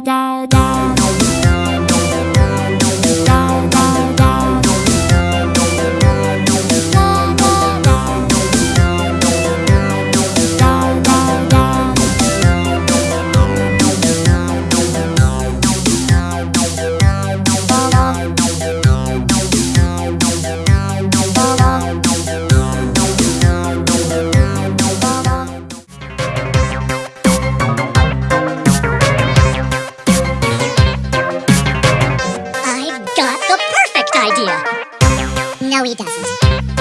da da No, he doesn't.